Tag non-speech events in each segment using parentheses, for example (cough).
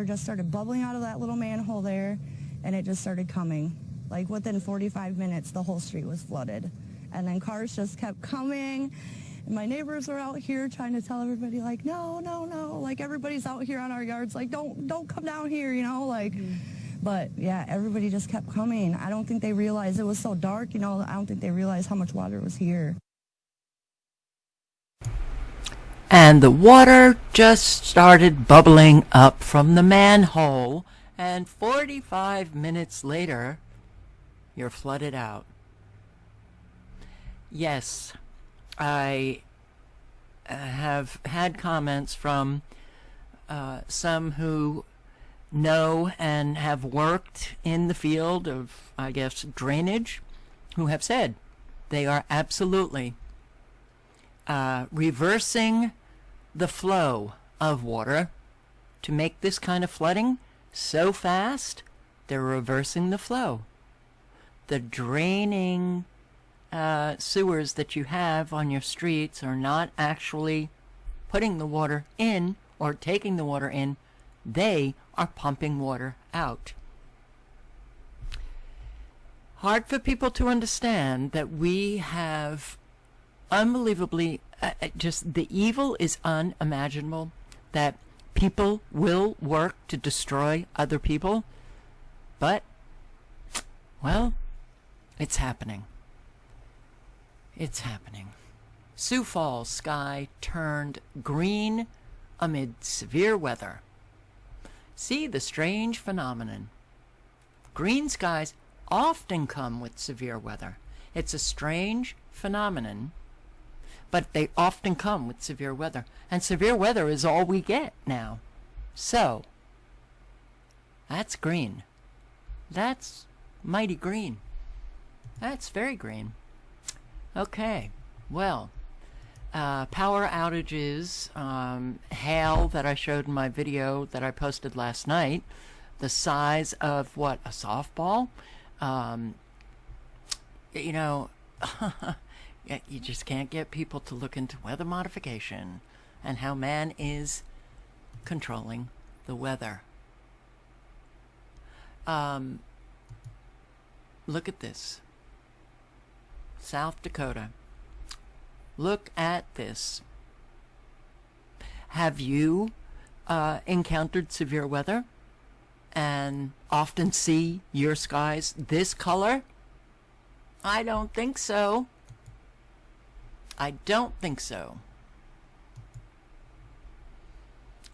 water just started bubbling out of that little manhole there, and it just started coming. Like within 45 minutes, the whole street was flooded. And then cars just kept coming. And my neighbors were out here trying to tell everybody, like, no, no, no. Like everybody's out here on our yards, like, don't, don't come down here, you know, like. Mm-hmm. But yeah, everybody just kept coming. I don't think they realized it was so dark, you know. I don't think they realized how much water was here. And the water just started bubbling up from the manhole, and 45 minutes later, you're flooded out. Yes, I uh, have had comments from uh, some who know and have worked in the field of, I guess, drainage, who have said they are absolutely uh, reversing the flow of water to make this kind of flooding so fast, they're reversing the flow. The draining uh, sewers that you have on your streets are not actually putting the water in or taking the water in. They are pumping water out. Hard for people to understand that we have unbelievably uh, uh, just the evil is unimaginable that people will work to destroy other people but well it's happening. It's happening. Sioux falls sky turned green amid severe weather. See the strange phenomenon. Green skies often come with severe weather. It's a strange phenomenon but they often come with severe weather. And severe weather is all we get now. So, that's green. That's mighty green. That's very green. Okay, well, uh, power outages, um, hail that I showed in my video that I posted last night, the size of what, a softball? Um, you know, (laughs) you just can't get people to look into weather modification and how man is controlling the weather. Um, look at this. South Dakota. Look at this. Have you uh, encountered severe weather and often see your skies this color? I don't think so. I don't think so.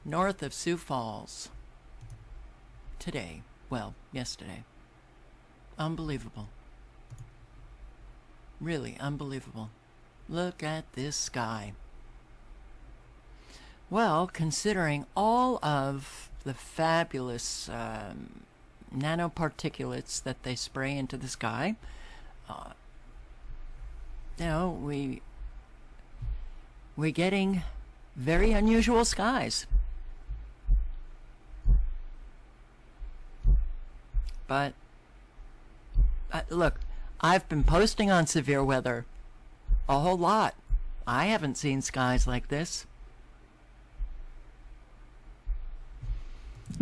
North of Sioux Falls. Today. Well, yesterday. Unbelievable. Really unbelievable. Look at this sky. Well, considering all of the fabulous um, nanoparticulates that they spray into the sky, uh, you know, we we're getting very unusual skies. But, uh, look, I've been posting on severe weather a whole lot. I haven't seen skies like this.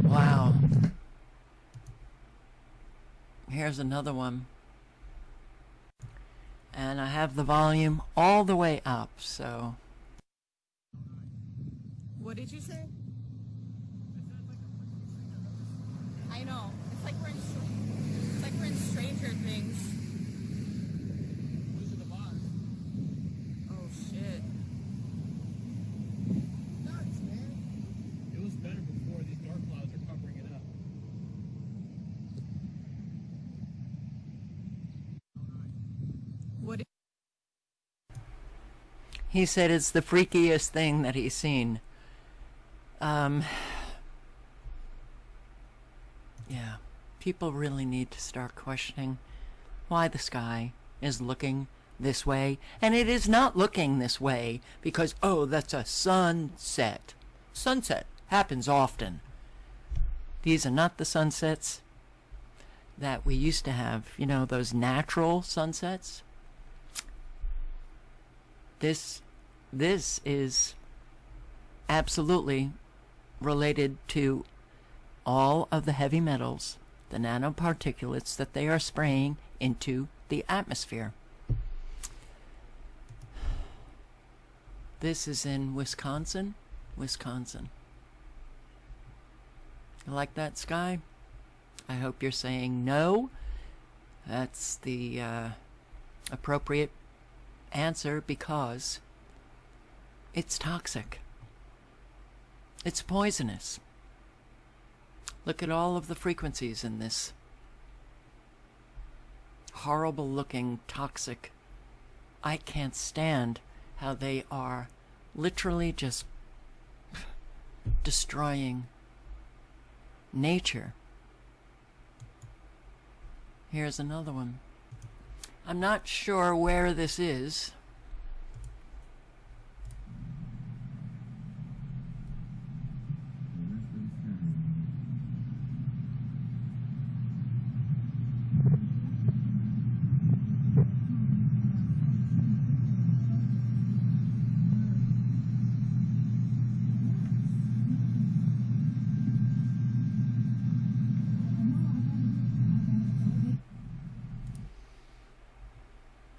Wow. Here's another one. And I have the volume all the way up, so what did you say? I know. It's like we're in, it's like we're in Stranger Things. Wizard of Oz. Oh shit. Nuts, man. It was better before these dark clouds are covering it up. What? He said it's the freakiest thing that he's seen. Um, yeah, people really need to start questioning why the sky is looking this way. And it is not looking this way because, oh, that's a sunset. Sunset happens often. These are not the sunsets that we used to have, you know, those natural sunsets. This, this is absolutely related to all of the heavy metals, the nanoparticulates that they are spraying into the atmosphere. This is in Wisconsin. Wisconsin. You like that sky? I hope you're saying no. That's the uh, appropriate answer because it's toxic. It's poisonous. Look at all of the frequencies in this horrible looking toxic. I can't stand how they are literally just destroying nature. Here's another one. I'm not sure where this is.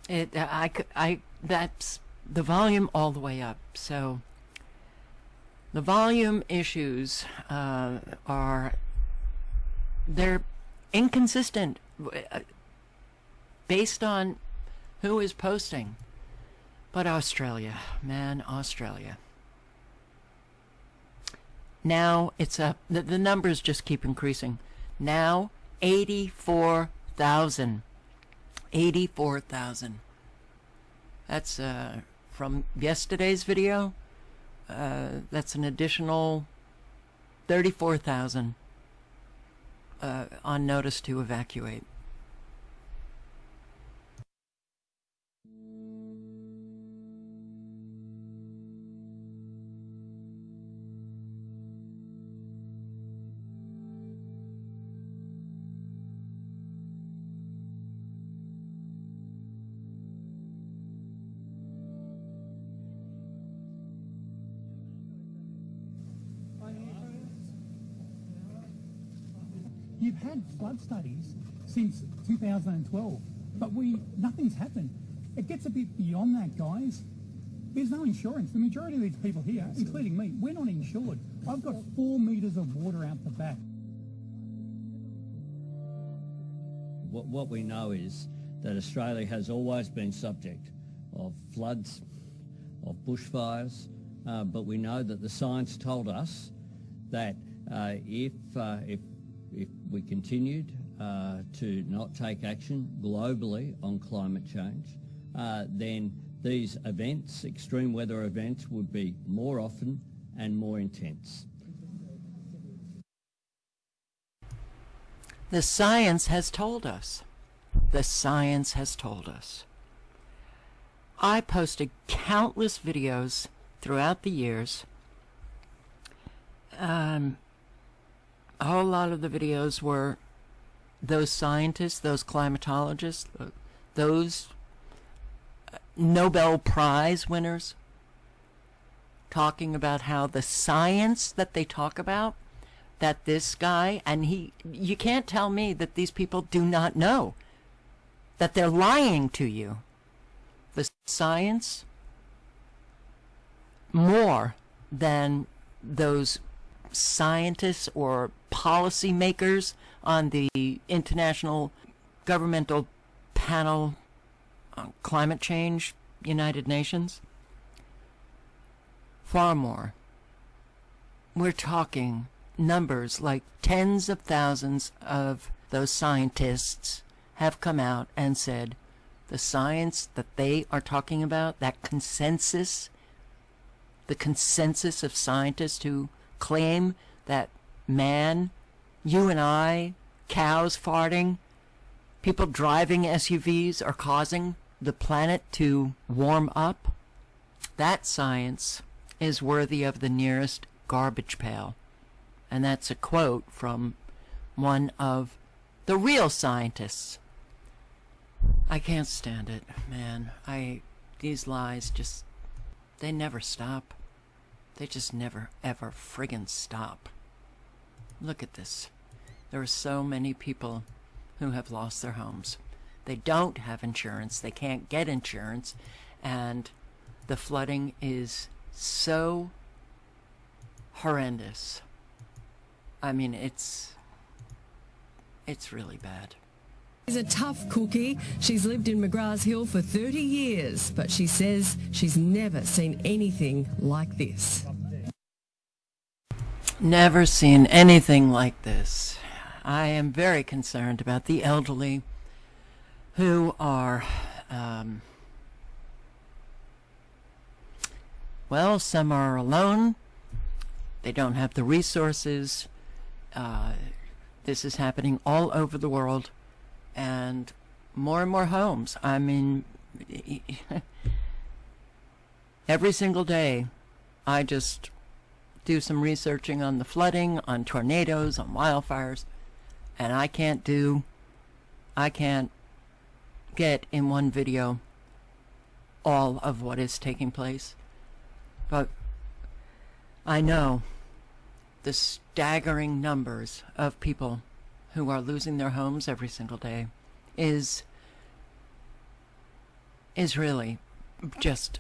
It, uh, I, I, that's the volume all the way up. So the volume issues uh, are they're inconsistent uh, based on who is posting. But Australia, man, Australia. Now it's up. The, the numbers just keep increasing. Now, 84,000. 84,000. That's uh, from yesterday's video. Uh, that's an additional 34,000 uh, on notice to evacuate. You've had flood studies since 2012, but we nothing's happened. It gets a bit beyond that, guys. There's no insurance. The majority of these people here, including me, we're not insured. I've got four metres of water out the back. What, what we know is that Australia has always been subject of floods, of bushfires, uh, but we know that the science told us that uh, if, uh, if, if we continued uh, to not take action globally on climate change, uh, then these events, extreme weather events, would be more often and more intense. The science has told us. The science has told us. I posted countless videos throughout the years. Um, a whole lot of the videos were those scientists, those climatologists, uh, those uh, Nobel Prize winners talking about how the science that they talk about that this guy and he you can't tell me that these people do not know that they're lying to you. The science more than those scientists or policymakers on the international governmental panel on climate change united nations? Far more. We're talking numbers like tens of thousands of those scientists have come out and said the science that they are talking about, that consensus, the consensus of scientists who claim that man, you and I, cows farting, people driving SUVs are causing the planet to warm up, that science is worthy of the nearest garbage pail. And that's a quote from one of the real scientists. I can't stand it, man. I these lies just they never stop. They just never ever friggin' stop. look at this. There are so many people who have lost their homes. They don't have insurance, they can't get insurance, and the flooding is so horrendous. I mean, it's it's really bad. She's a tough cookie. She's lived in McGrath's Hill for 30 years, but she says she's never seen anything like this. Never seen anything like this. I am very concerned about the elderly who are, um, well, some are alone. They don't have the resources. Uh, this is happening all over the world and more and more homes. I mean, (laughs) every single day, I just do some researching on the flooding, on tornadoes, on wildfires, and I can't do, I can't get in one video all of what is taking place. But I know the staggering numbers of people who are losing their homes every single day is is really just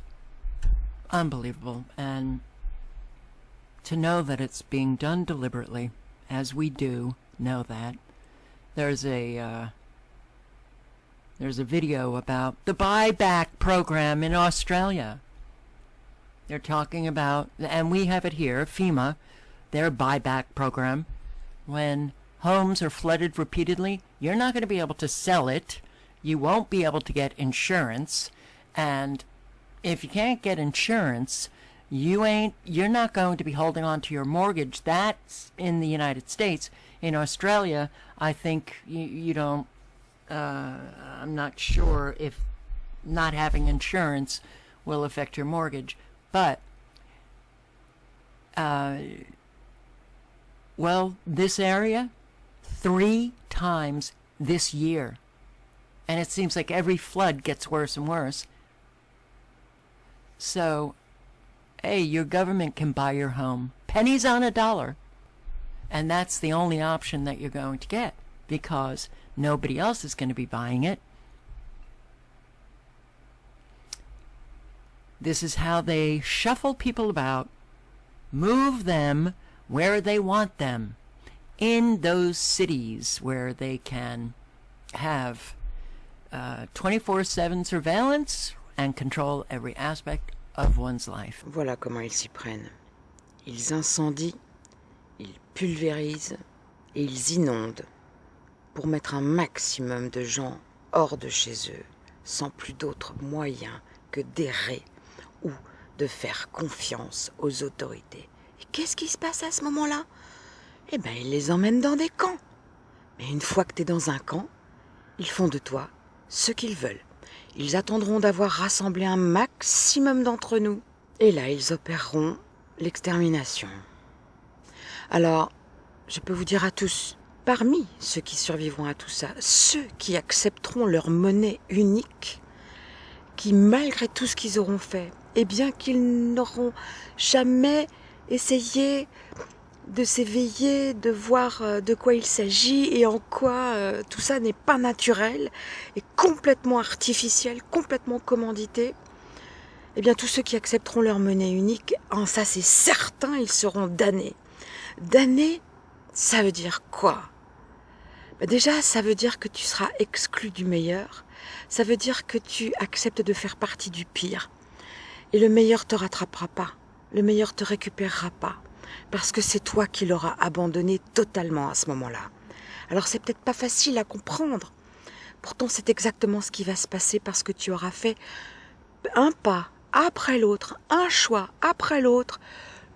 unbelievable. And to know that it's being done deliberately as we do know that there's a uh, there's a video about the buyback program in Australia. They're talking about and we have it here FEMA their buyback program when homes are flooded repeatedly, you're not going to be able to sell it. You won't be able to get insurance. And if you can't get insurance, you ain't you're not going to be holding on to your mortgage. That's in the United States. In Australia, I think you, you don't uh, I'm not sure if not having insurance will affect your mortgage. But uh, well, this area three times this year. And it seems like every flood gets worse and worse. So, hey, your government can buy your home. Pennies on a dollar. And that's the only option that you're going to get because nobody else is going to be buying it. This is how they shuffle people about, move them where they want them in those cities where they can have 24 uh, 7 surveillance and control every aspect of one's life. Voilà comment ils s'y prennent. Ils incendient, ils pulvérisent et ils inondent pour mettre un maximum de gens hors de chez eux, sans plus d'autre moyen que d'errer ou de faire confiance aux autorités. Et qu'est-ce qui se passe à ce moment-là? Eh bien, ils les emmènent dans des camps. Mais une fois que tu es dans un camp, ils font de toi ce qu'ils veulent. Ils attendront d'avoir rassemblé un maximum d'entre nous. Et là, ils opéreront l'extermination. Alors, je peux vous dire à tous, parmi ceux qui survivront à tout ça, ceux qui accepteront leur monnaie unique, qui malgré tout ce qu'ils auront fait, et bien qu'ils n'auront jamais essayé de s'éveiller, de voir euh, de quoi il s'agit et en quoi euh, tout ça n'est pas naturel et complètement artificiel, complètement commandité, eh bien tous ceux qui accepteront leur monnaie unique, en ça c'est certain, ils seront damnés. Damnés, ça veut dire quoi? Bah, Déjà, ça veut dire que tu seras exclu du meilleur, ça veut dire que tu acceptes de faire partie du pire. Et le meilleur te rattrapera pas, le meilleur te récupérera pas parce que c'est toi qui l'auras abandonné totalement à ce moment-là. Alors c'est peut-être pas facile à comprendre. Pourtant c'est exactement ce qui va se passer parce que tu auras fait un pas après l'autre, un choix après l'autre,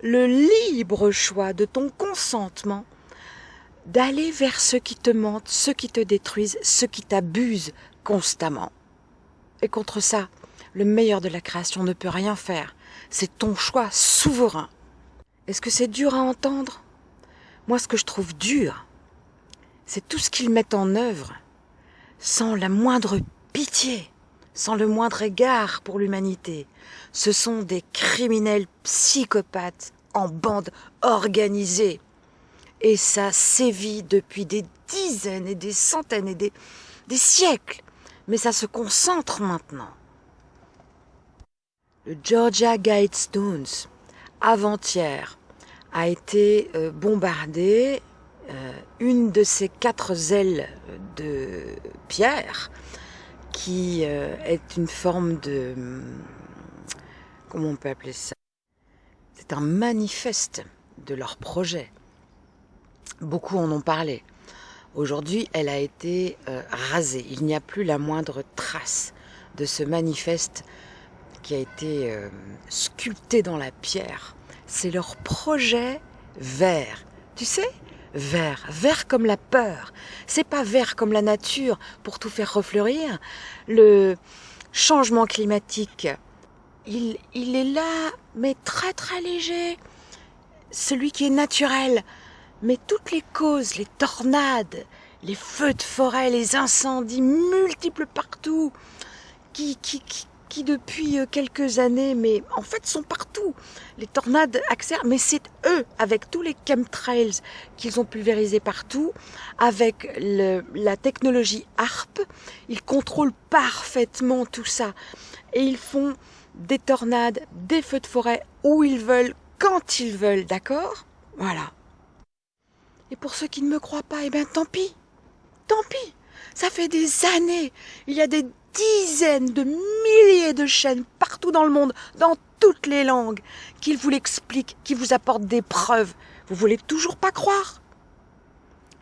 le libre choix de ton consentement d'aller vers ceux qui te mentent, ceux qui te détruisent, ceux qui t'abusent constamment. Et contre ça, le meilleur de la création ne peut rien faire. C'est ton choix souverain. Est-ce que c'est dur à entendre? Moi, ce que je trouve dur, c'est tout ce qu'ils mettent en œuvre, sans la moindre pitié, sans le moindre égard pour l'humanité. Ce sont des criminels psychopathes en bande organisée. Et ça sévit depuis des dizaines et des centaines et des, siècles. Mais ça se concentre maintenant. Le Georgia Guidestones, avant-hier, a été euh, bombardé. Euh, une de ces quatre ailes de pierre, qui euh, est une forme de... Comment on peut appeler ça? C'est un manifeste de leur projet. Beaucoup en ont parlé. Aujourd'hui, elle a été rasée. Il n'y a plus la moindre trace de ce manifeste qui a été sculpté dans la pierre c'est leur projet vert. Tu sais Vert, vert comme la peur. C'est pas vert comme la nature pour tout faire refleurir. Le changement climatique, il, il est là, mais très très léger. Celui qui est naturel. Mais toutes les causes, les tornades, les feux de forêt, les incendies multiples partout, qui, qui, qui, qui depuis euh, quelques années, mais en fait sont partout. Les tornades accélèrent, mais c'est eux, avec tous les chemtrails qu'ils ont pulvérisés partout, avec la technologie ARP, ils contrôlent parfaitement tout ça. Et ils font des tornades, des feux de forêt où ils veulent, quand ils veulent, d'accord? Voilà. Et pour ceux qui ne me croient pas, eh bien tant pis. Tant pis. Ça fait des années. Il y a des dizaines de milliers de chaînes partout dans le monde, dans toutes les langues, qu'ils vous l'expliquent, qui vous apportent des preuves. Vous voulez toujours pas croire?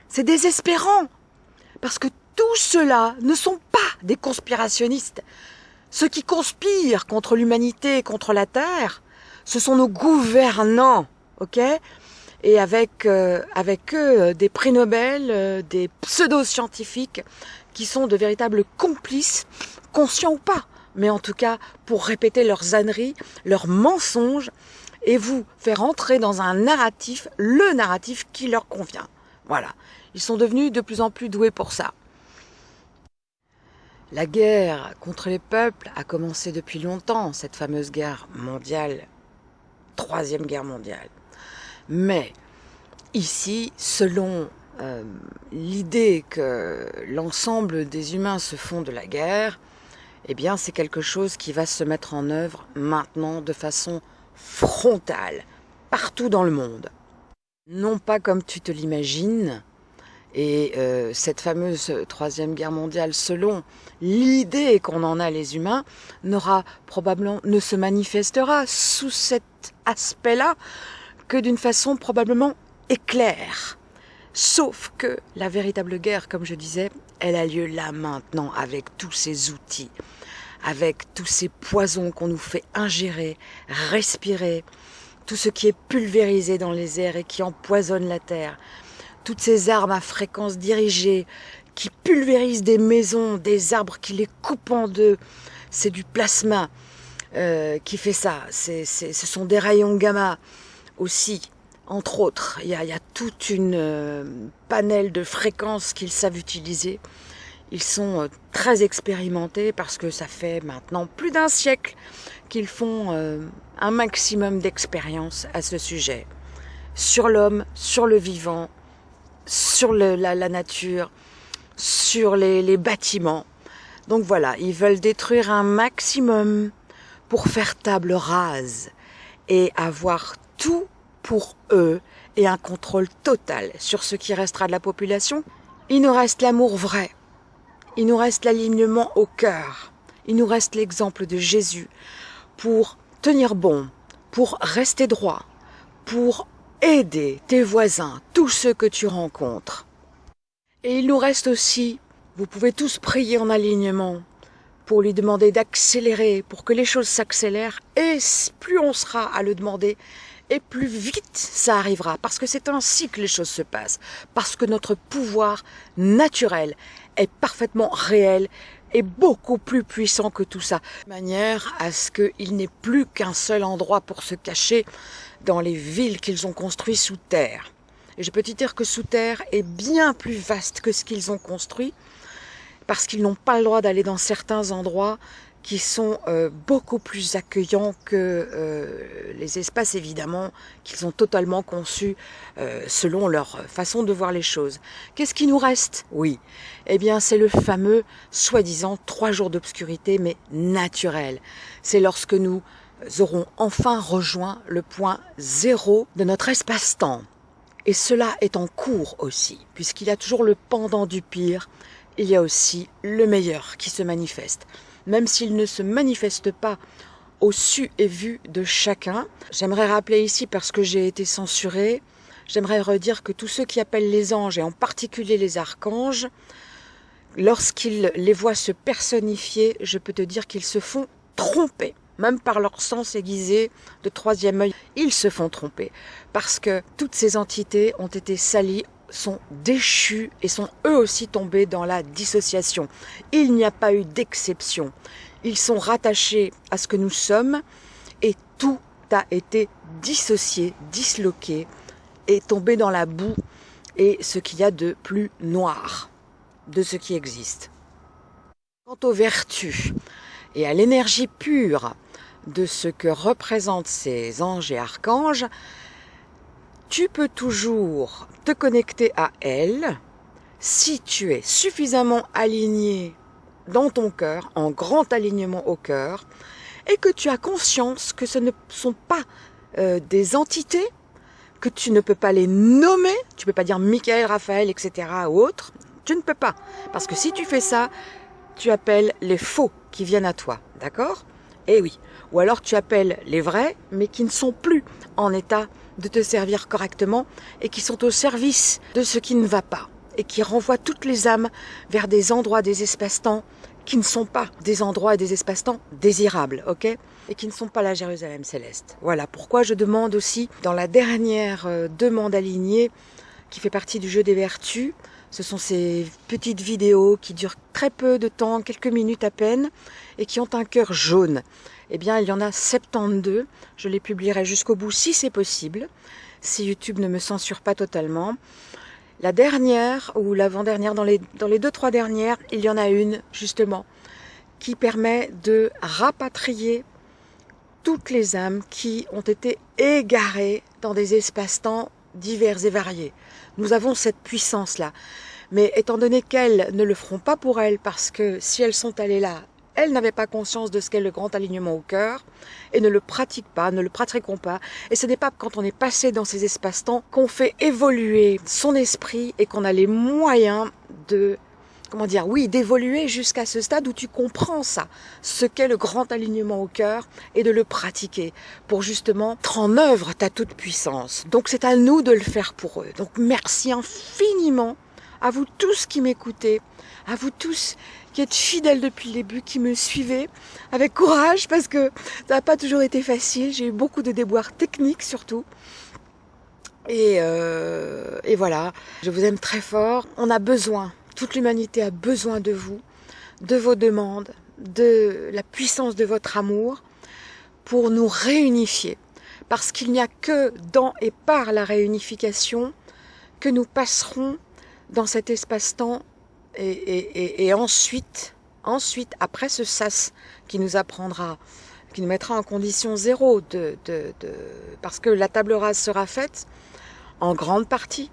C'est désespérant, parce que tous ceux-là ne sont pas des conspirationnistes. Ceux qui conspirent contre l'humanité, contre la Terre, ce sont nos gouvernants, ok? Et avec, euh, eux, euh, des prix Nobel, euh, des pseudo-scientifiques sont de véritables complices, conscients ou pas, mais en tout cas pour répéter leurs âneries, leurs mensonges, et vous faire entrer dans un narratif, le narratif qui leur convient. Voilà. Ils sont devenus de plus en plus doués pour ça. La guerre contre les peuples a commencé depuis longtemps, cette fameuse guerre mondiale, troisième guerre mondiale. Mais ici, selon euh, l'idée que l'ensemble des humains se font de la guerre, eh bien c'est quelque chose qui va se mettre en œuvre maintenant de façon frontale, partout dans le monde. Non pas comme tu te l'imagines, et euh, cette fameuse troisième guerre mondiale, selon l'idée qu'on en a les humains, ne se manifestera sous cet aspect-là que d'une façon probablement éclair. Sauf que la véritable guerre, comme je disais, elle a lieu là maintenant avec tous ces outils, avec tous ces poisons qu'on nous fait ingérer, respirer, tout ce qui est pulvérisé dans les airs et qui empoisonne la terre, toutes ces armes à fréquence dirigée qui pulvérisent des maisons, des arbres qui les coupent en deux, c'est du plasma euh, qui fait ça, ce sont des rayons gamma aussi entre autres. Il y a, il y a toute une euh, panel de fréquences qu'ils savent utiliser. Ils sont euh, très expérimentés parce que ça fait maintenant plus d'un siècle qu'ils font euh, un maximum d'expérience à ce sujet. Sur l'homme, sur le vivant, sur la, nature, sur les bâtiments. Donc voilà, ils veulent détruire un maximum pour faire table rase et avoir tout pour eux et un contrôle total sur ce qui restera de la population, il nous reste l'amour vrai, il nous reste l'alignement au cœur, il nous reste l'exemple de Jésus pour tenir bon, pour rester droit, pour aider tes voisins, tous ceux que tu rencontres. Et il nous reste aussi, vous pouvez tous prier en alignement, pour lui demander d'accélérer, pour que les choses s'accélèrent, et plus on sera à le demander, et plus vite ça arrivera, parce que c'est ainsi que les choses se passent, parce que notre pouvoir naturel est parfaitement réel et beaucoup plus puissant que tout ça, de manière à ce qu'il n'ait plus qu'un seul endroit pour se cacher dans les villes qu'ils ont construites sous terre. Et je peux te dire que sous terre est bien plus vaste que ce qu'ils ont construit, parce qu'ils n'ont pas le droit d'aller dans certains endroits qui sont euh, beaucoup plus accueillants que euh, les espaces évidemment qu'ils ont totalement conçus euh, selon leur façon de voir les choses. Qu'est-ce qui nous reste? Oui, eh bien c'est le fameux soi-disant trois jours d'obscurité mais naturel. C'est lorsque nous aurons enfin rejoint le point zéro de notre espace-temps. Et cela est en cours aussi, puisqu'il y a toujours le pendant du pire, il y a aussi le meilleur qui se manifeste même s'il ne se manifeste pas au su et vu de chacun. J'aimerais rappeler ici, parce que j'ai été censurée, j'aimerais redire que tous ceux qui appellent les anges, et en particulier les archanges, lorsqu'ils les voient se personnifier, je peux te dire qu'ils se font tromper, même par leur sens aiguisé de troisième œil, ils se font tromper, parce que toutes ces entités ont été salies sont déchus et sont eux aussi tombés dans la dissociation. Il n'y a pas eu d'exception. Ils sont rattachés à ce que nous sommes et tout a été dissocié, disloqué et tombé dans la boue et ce qu'il y a de plus noir de ce qui existe. Quant aux vertus et à l'énergie pure de ce que représentent ces anges et archanges, tu peux toujours te connecter à elle si tu es suffisamment aligné dans ton cœur, en grand alignement au cœur, et que tu as conscience que ce ne sont pas euh, des entités, que tu ne peux pas les nommer, tu ne peux pas dire Michael, Raphaël, etc. ou autre, tu ne peux pas. Parce que si tu fais ça, tu appelles les faux qui viennent à toi, d'accord? Eh oui. Ou alors tu appelles les vrais, mais qui ne sont plus en état de te servir correctement et qui sont au service de ce qui ne va pas et qui renvoient toutes les âmes vers des endroits, des espaces-temps qui ne sont pas des endroits et des espaces-temps désirables, ok? Et qui ne sont pas la Jérusalem céleste. Voilà pourquoi je demande aussi, dans la dernière euh, demande alignée, qui fait partie du jeu des vertus, ce sont ces petites vidéos qui durent très peu de temps, quelques minutes à peine, et qui ont un cœur jaune eh bien, il y en a 72. Je les publierai jusqu'au bout si c'est possible, si YouTube ne me censure pas totalement. La dernière, ou l'avant-dernière, dans les, dans les deux, trois dernières, il y en a une, justement, qui permet de rapatrier toutes les âmes qui ont été égarées dans des espaces-temps divers et variés. Nous avons cette puissance-là. Mais étant donné qu'elles ne le feront pas pour elles, parce que si elles sont allées là, elles n'avaient pas conscience de ce qu'est le grand alignement au cœur et ne le pratiquent pas, ne le pratiqueront pas. Et ce n'est pas quand on est passé dans ces espaces-temps qu'on fait évoluer son esprit et qu'on a les moyens de comment dire, oui, d'évoluer jusqu'à ce stade où tu comprends ça, ce qu'est le grand alignement au cœur et de le pratiquer pour justement mettre en œuvre ta toute puissance. Donc c'est à nous de le faire pour eux. Donc merci infiniment à vous tous qui m'écoutez, à vous tous qui êtes fidèles depuis le début, qui me suivez avec courage parce que ça n'a pas toujours été facile. J'ai eu beaucoup de déboires techniques surtout. Et, euh, et voilà, je vous aime très fort. On a besoin, toute l'humanité a besoin de vous, de vos demandes, de la puissance de votre amour pour nous réunifier. Parce qu'il n'y a que dans et par la réunification que nous passerons dans cet espace-temps et, ensuite, ensuite, après ce sas qui nous apprendra, qui nous mettra en condition zéro, de, parce que la table rase sera faite en grande partie.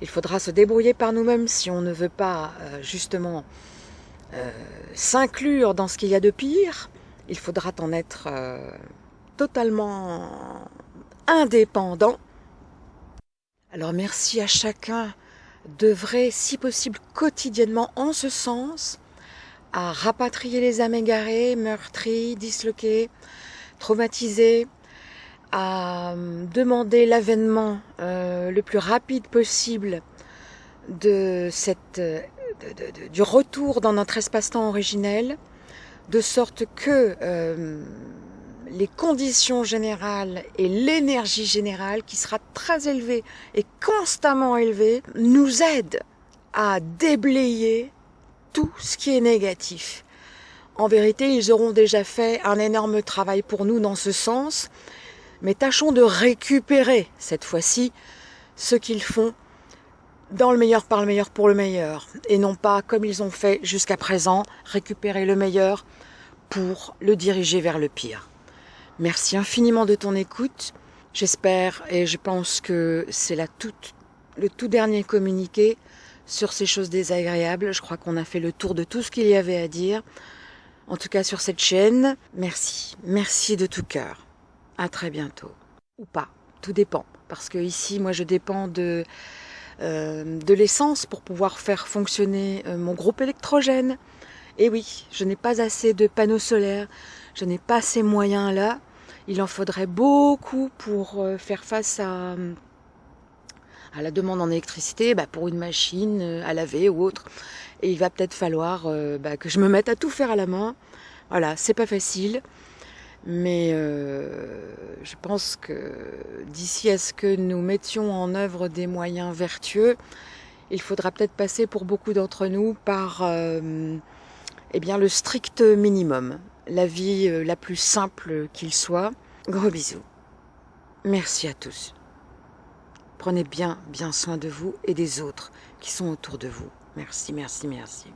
Il faudra se débrouiller par nous-mêmes si on ne veut pas euh, justement euh, s'inclure dans ce qu'il y a de pire. Il faudra en être euh, totalement indépendant. Alors merci à chacun devrait, si possible, quotidiennement en ce sens, à rapatrier les âmes égarées, meurtries, disloquées, traumatisées, à euh, demander l'avènement euh, le plus rapide possible de cette, euh, du retour dans notre espace-temps originel, de sorte que les conditions générales et l'énergie générale qui sera très élevée et constamment élevée nous aident à déblayer tout ce qui est négatif. En vérité, ils auront déjà fait un énorme travail pour nous dans ce sens, mais tâchons de récupérer cette fois-ci ce qu'ils font dans le meilleur par le meilleur pour le meilleur, et non pas comme ils ont fait jusqu'à présent, récupérer le meilleur pour le diriger vers le pire. Merci infiniment de ton écoute. J'espère et je pense que c'est la toute, le tout dernier communiqué sur ces choses désagréables. Je crois qu'on a fait le tour de tout ce qu'il y avait à dire. En tout cas sur cette chaîne. Merci. Merci de tout cœur. À très bientôt. Ou pas. Tout dépend. Parce que ici, moi, je dépends de, euh, l'essence pour pouvoir faire fonctionner euh, mon groupe électrogène. Et oui, je n'ai pas assez de panneaux solaires. Je n'ai pas ces moyens-là. Il en faudrait beaucoup pour euh, faire face à, à la demande en électricité bah, pour une machine à laver ou autre. Et il va peut-être falloir bah, que je me mette à tout faire à la main. Voilà, c'est pas facile. Mais euh, je pense que d'ici à ce que nous mettions en œuvre des moyens vertueux, il faudra peut-être passer pour beaucoup d'entre nous par euh, eh bien, le strict minimum, la vie euh, la plus simple qu'il soit. Gros bisous. Merci à tous. Prenez bien, bien soin de vous et des autres qui sont autour de vous. Merci, merci, merci.